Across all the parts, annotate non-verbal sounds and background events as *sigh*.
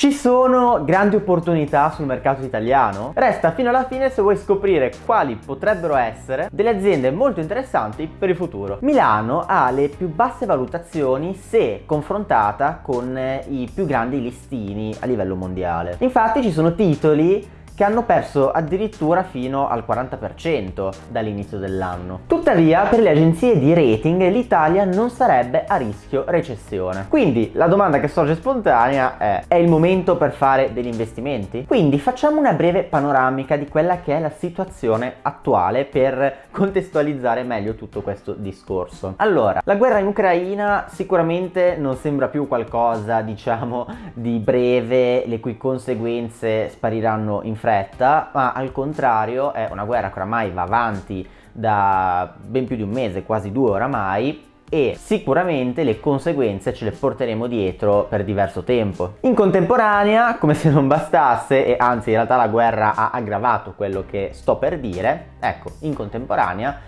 Ci sono grandi opportunità sul mercato italiano? Resta fino alla fine se vuoi scoprire quali potrebbero essere delle aziende molto interessanti per il futuro. Milano ha le più basse valutazioni se confrontata con i più grandi listini a livello mondiale. Infatti ci sono titoli che hanno perso addirittura fino al 40% dall'inizio dell'anno. Tuttavia per le agenzie di rating l'Italia non sarebbe a rischio recessione. Quindi la domanda che sorge spontanea è è il momento per fare degli investimenti? Quindi facciamo una breve panoramica di quella che è la situazione attuale per contestualizzare meglio tutto questo discorso. Allora, la guerra in Ucraina sicuramente non sembra più qualcosa diciamo di breve le cui conseguenze spariranno in fretta fretta, ma al contrario è una guerra che oramai va avanti da ben più di un mese, quasi due oramai, e sicuramente le conseguenze ce le porteremo dietro per diverso tempo. In contemporanea, come se non bastasse, e anzi in realtà la guerra ha aggravato quello che sto per dire, ecco, in contemporanea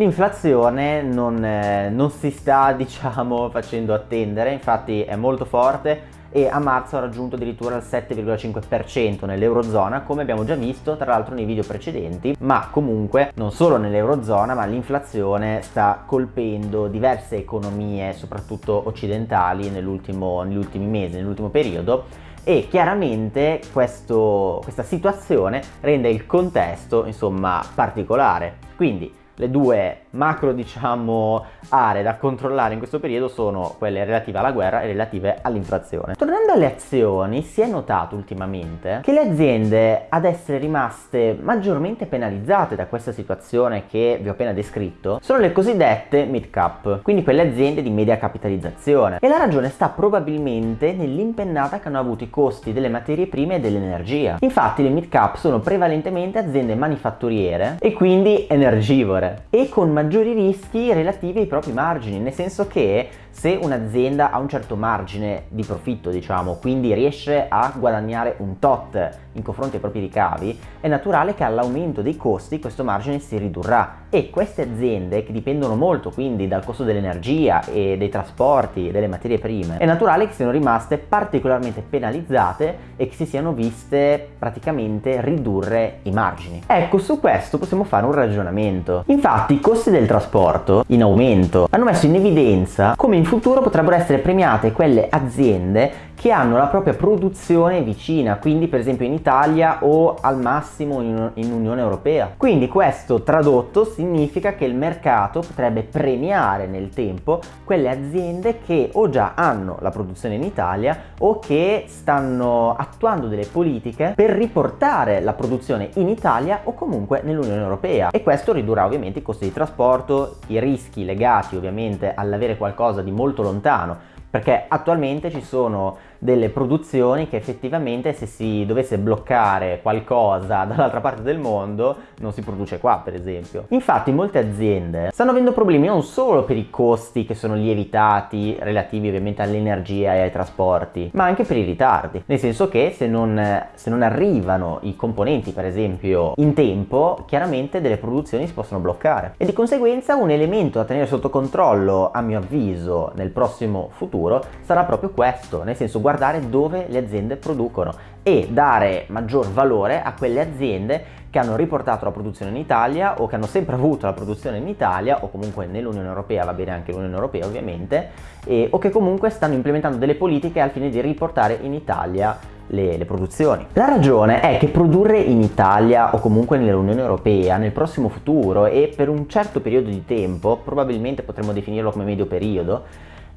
l'inflazione non, eh, non si sta *laughs* diciamo facendo attendere, infatti è molto forte, e a marzo ha raggiunto addirittura il 7,5% nell'Eurozona come abbiamo già visto tra l'altro nei video precedenti ma comunque non solo nell'Eurozona ma l'inflazione sta colpendo diverse economie soprattutto occidentali negli ultimi mesi, nell'ultimo periodo. E chiaramente questo, questa situazione rende il contesto insomma particolare. Quindi le due macro diciamo aree da controllare in questo periodo sono quelle relative alla guerra e relative all'inflazione. Tornando alle azioni si è notato ultimamente che le aziende ad essere rimaste maggiormente penalizzate da questa situazione che vi ho appena descritto sono le cosiddette mid cap, quindi quelle aziende di media capitalizzazione e la ragione sta probabilmente nell'impennata che hanno avuto i costi delle materie prime e dell'energia. Infatti le mid cap sono prevalentemente aziende manifatturiere e quindi energivore e con maggiori rischi relativi ai propri margini, nel senso che se un'azienda ha un certo margine di profitto, diciamo, quindi riesce a guadagnare un tot in confronto ai propri ricavi, è naturale che all'aumento dei costi questo margine si ridurrà e queste aziende che dipendono molto quindi dal costo dell'energia e dei trasporti e delle materie prime, è naturale che siano rimaste particolarmente penalizzate e che si siano viste praticamente ridurre i margini. Ecco, su questo possiamo fare un ragionamento. Infatti i costi del trasporto in aumento hanno messo in evidenza come in futuro potrebbero essere premiate quelle aziende che hanno la propria produzione vicina, quindi per esempio in Italia o al massimo in, Unione Europea. Quindi questo tradotto significa che il mercato potrebbe premiare nel tempo quelle aziende che o già hanno la produzione in Italia o che stanno attuando delle politiche per riportare la produzione in Italia o comunque nell'Unione Europea e questo ridurrà ovviamente i costi di trasporto, i rischi legati ovviamente all'avere qualcosa di molto lontano perché attualmente ci sono delle produzioni che effettivamente se si dovesse bloccare qualcosa *laughs* dall'altra parte del mondo non si produce qua per esempio. Infatti molte aziende stanno avendo problemi non solo per i costi che sono lievitati relativi ovviamente all'energia e ai trasporti ma anche per i ritardi. Nel senso che se non, se non arrivano i componenti per esempio in tempo chiaramente delle produzioni si possono bloccare. E di conseguenza un elemento da tenere sotto controllo a mio avviso nel prossimo futuro sarà proprio questo. Nel senso guardare dove le aziende producono e dare maggior valore a quelle aziende che hanno riportato la produzione in Italia o che hanno sempre avuto la produzione in Italia o comunque nell'Unione Europea, va bene anche l'Unione Europea ovviamente, e, o che comunque stanno implementando delle politiche al fine di riportare in Italia le, le, produzioni. La ragione è che produrre in Italia o comunque nell'Unione Europea nel prossimo futuro e per un certo periodo di tempo, probabilmente potremmo definirlo come medio periodo,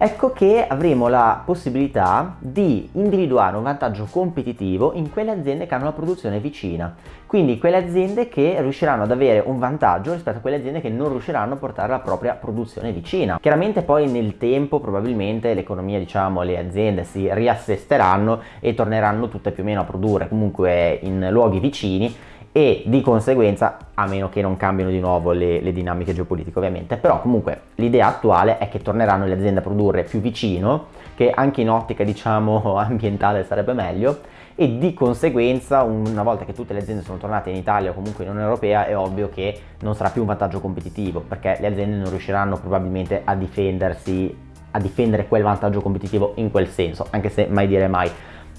ecco che avremo la possibilità di individuare un vantaggio competitivo in quelle aziende che hanno la produzione vicina. Quindi quelle aziende che riusciranno ad avere un vantaggio rispetto a quelle aziende che non riusciranno a portare la propria produzione vicina. Chiaramente poi nel tempo probabilmente l'economia diciamo le aziende si riassesteranno e torneranno tutte più o meno a produrre comunque in luoghi vicini e di conseguenza, a meno che non cambino di nuovo le, le dinamiche geopolitiche ovviamente, però comunque l'idea attuale è che torneranno le aziende a produrre più vicino, che anche in ottica diciamo *laughs* ambientale sarebbe meglio, e di conseguenza una volta che tutte le aziende sono tornate in Italia o comunque in Unione Europea è ovvio che non sarà più un vantaggio competitivo perché le aziende non riusciranno probabilmente a difendersi a difendere quel vantaggio competitivo in quel senso anche se mai dire mai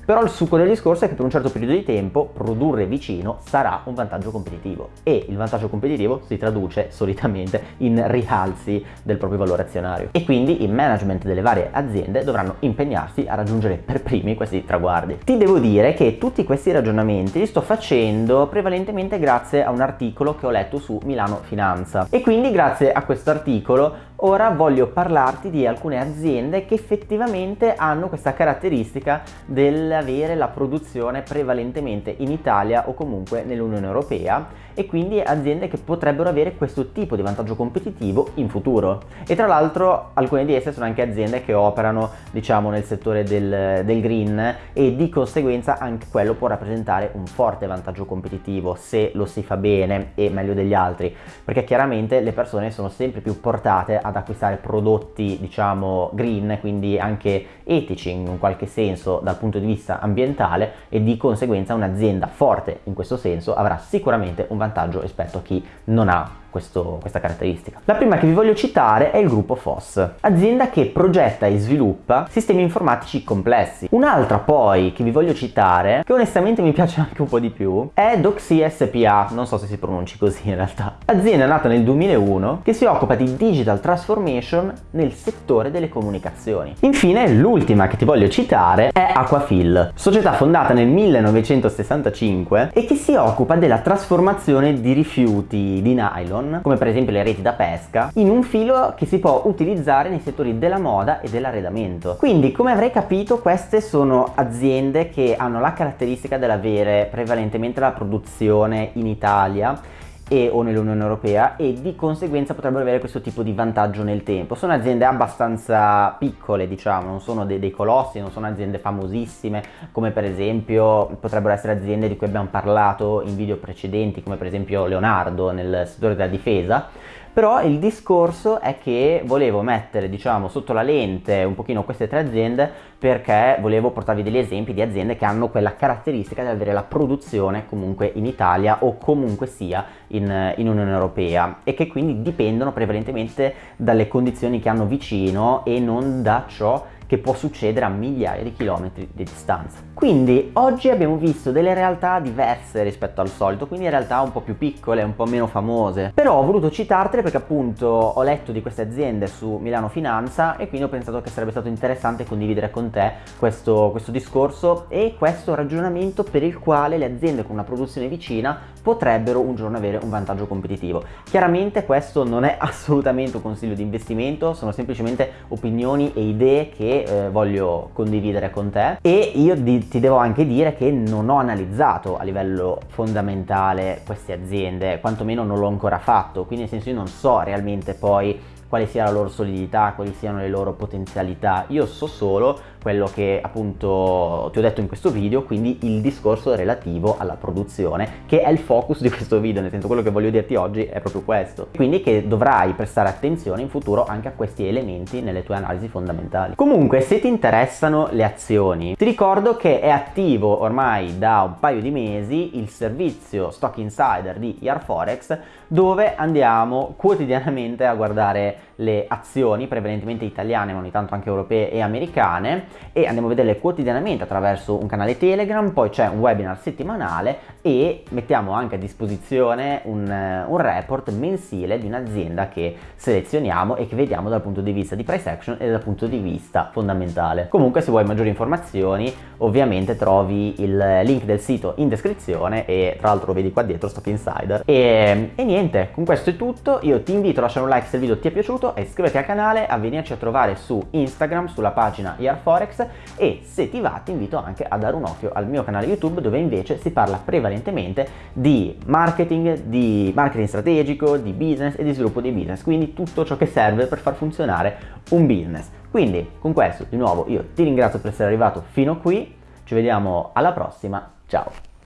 Però il succo del discorso è che per un certo periodo di tempo produrre vicino sarà un vantaggio competitivo e il vantaggio competitivo si traduce solitamente in rialzi del proprio valore azionario e quindi i management delle varie aziende dovranno impegnarsi a raggiungere per primi questi traguardi. Ti devo dire che tutti questi ragionamenti li sto facendo prevalentemente grazie a un articolo che ho letto su Milano Finanza e quindi grazie a questo articolo Ora voglio parlarti di alcune aziende che effettivamente hanno questa caratteristica dell'avere la produzione prevalentemente in Italia o comunque nell'Unione Europea e quindi aziende che potrebbero avere questo tipo di vantaggio competitivo in futuro. E tra l'altro alcune di esse sono anche aziende che operano diciamo nel settore del, del green e di conseguenza anche quello può rappresentare un forte vantaggio competitivo se lo si fa bene e meglio degli altri perché chiaramente le persone sono sempre più portate ad acquistare prodotti diciamo green quindi anche etici in un qualche senso dal punto di vista ambientale e di conseguenza un'azienda forte in questo senso avrà sicuramente un vantaggio rispetto a chi non ha questo, questa caratteristica. La prima che vi voglio citare è il gruppo FOSS, azienda che progetta e sviluppa sistemi informatici complessi. Un'altra poi che vi voglio citare, che onestamente mi piace *laughs* anche un po' di più, è Doxy SPA, non so se si pronunci così in realtà. Azienda nata nel 2001 che si occupa di digital transformation nel settore delle comunicazioni. Infine l'ultima che ti voglio citare è Aquafil, società fondata nel 1965 e che si occupa della trasformazione di rifiuti di nylon nylon, come per esempio le reti da pesca, in un filo che si può utilizzare nei settori della moda e dell'arredamento. Quindi, come avrei capito, queste sono aziende che hanno la caratteristica dell'avere prevalentemente la produzione in Italia e o nell'Unione Europea e di conseguenza potrebbero avere questo tipo di vantaggio nel tempo. Sono aziende abbastanza piccole, diciamo, non sono dei, dei, colossi, non sono aziende famosissime, come per esempio potrebbero essere aziende di cui abbiamo parlato in video precedenti, come per esempio Leonardo nel settore della difesa, però il discorso è che volevo mettere diciamo sotto la lente un pochino queste tre aziende perché volevo portarvi degli esempi di aziende che hanno quella caratteristica di avere la produzione comunque in Italia o comunque sia in, in Unione Europea e che quindi dipendono prevalentemente dalle condizioni che hanno vicino e non da ciò che può succedere a migliaia di chilometri di distanza. Quindi oggi abbiamo visto delle realtà diverse rispetto al solito, quindi realtà un po' più piccole, un po' meno famose. Però ho voluto citartele perché appunto ho letto di queste aziende su Milano Finanza e quindi ho pensato che sarebbe stato interessante condividere con te questo, questo discorso e questo ragionamento per il quale le aziende con una produzione vicina potrebbero un giorno avere un vantaggio competitivo. Chiaramente questo non è assolutamente un consiglio di investimento, sono semplicemente opinioni e idee che eh, voglio condividere con te. E io di, ti devo anche dire che non ho analizzato a livello fondamentale queste aziende, quantomeno non l'ho ancora fatto, quindi nel senso io non so realmente poi quale sia la loro solidità, quali siano le loro potenzialità, io so solo quello che appunto ti ho detto in questo video, quindi il discorso relativo alla produzione, che è il focus di questo video, nel senso quello che voglio dirti oggi è proprio questo. Quindi che dovrai prestare attenzione in futuro anche a questi elementi nelle tue analisi fondamentali. Comunque, se ti interessano le azioni, ti ricordo che è attivo ormai da un paio di mesi il servizio Stock Insider di Yarforex, dove andiamo quotidianamente a guardare le azioni prevalentemente italiane ma ogni tanto anche europee e americane e andiamo a vederle quotidianamente attraverso un canale Telegram, poi c'è un webinar settimanale e mettiamo anche a disposizione un, un report mensile di un'azienda che selezioniamo e che vediamo dal punto di vista di price action e dal punto di vista fondamentale. Comunque se vuoi maggiori informazioni ovviamente trovi il link del sito in descrizione e tra l'altro lo vedi qua dietro Stock Insider e, e niente con questo è tutto io ti invito a lasciare un like se il video ti è piaciuto piaciuto iscriviti al canale, a venirci a trovare su Instagram sulla pagina Forex e se ti va ti invito anche a dare un occhio al mio canale YouTube dove invece si parla prevalentemente di marketing, di marketing strategico, di business e di sviluppo di business, quindi tutto ciò che serve per far funzionare un business. Quindi con questo di nuovo io ti ringrazio per essere arrivato fino qui, ci vediamo alla prossima, ciao!